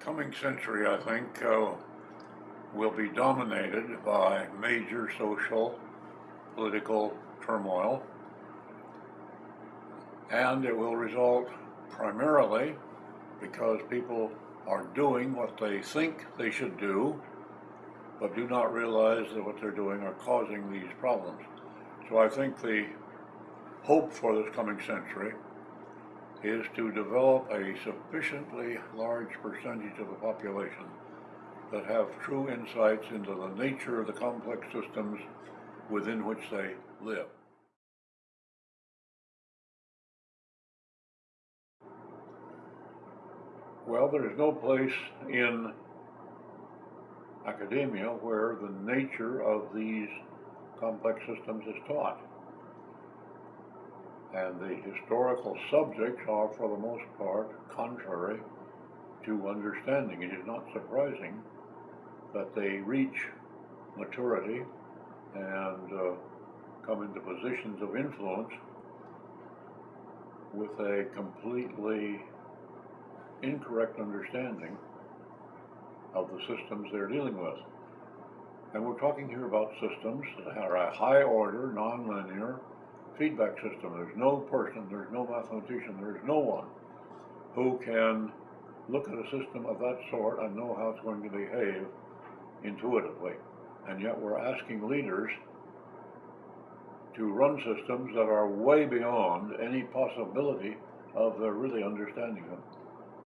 coming century, I think, uh, will be dominated by major social, political turmoil. And it will result primarily because people are doing what they think they should do, but do not realize that what they're doing are causing these problems. So I think the hope for this coming century is to develop a sufficiently large percentage of the population that have true insights into the nature of the complex systems within which they live. Well, there is no place in academia where the nature of these complex systems is taught. And the historical subjects are, for the most part, contrary to understanding. It is not surprising that they reach maturity and uh, come into positions of influence with a completely incorrect understanding of the systems they're dealing with. And we're talking here about systems that are a high order, nonlinear feedback system. There's no person, there's no mathematician, there's no one who can look at a system of that sort and know how it's going to behave intuitively. And yet we're asking leaders to run systems that are way beyond any possibility of their really understanding them.